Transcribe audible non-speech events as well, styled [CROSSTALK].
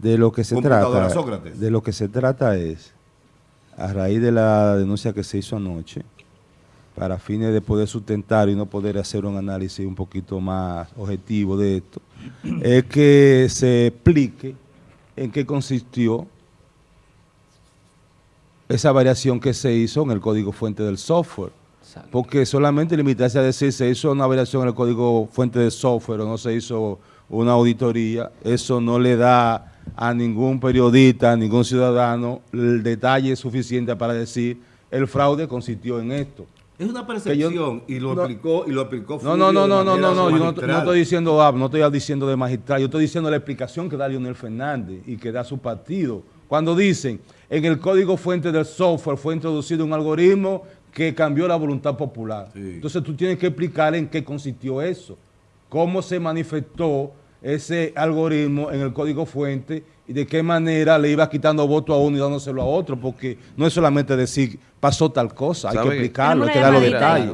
De lo que se trata, de lo que se trata es, a raíz de la denuncia que se hizo anoche, para fines de poder sustentar y no poder hacer un análisis un poquito más objetivo de esto, [CLEARS THROAT] es que se explique en qué consistió esa variación que se hizo en el código fuente del software. Porque solamente limitarse a decir se hizo una variación en el código fuente del software o no se hizo una auditoría, eso no le da a ningún periodista, a ningún ciudadano el detalle suficiente para decir el fraude consistió en esto. Es una percepción y lo aplicó y lo aplicó No, no, no, no, no, no, no, yo no, estoy diciendo ah, no estoy diciendo de magistral, yo estoy diciendo la explicación que da Leonel Fernández y que da su partido. Cuando dicen, en el código fuente del software fue introducido un algoritmo que cambió la voluntad popular. Entonces tú tienes que explicar en qué consistió eso cómo se manifestó ese algoritmo en el código fuente y de qué manera le iba quitando voto a uno y dándoselo a otro, porque no es solamente decir pasó tal cosa, hay que explicarlo, hay que dar los detalles.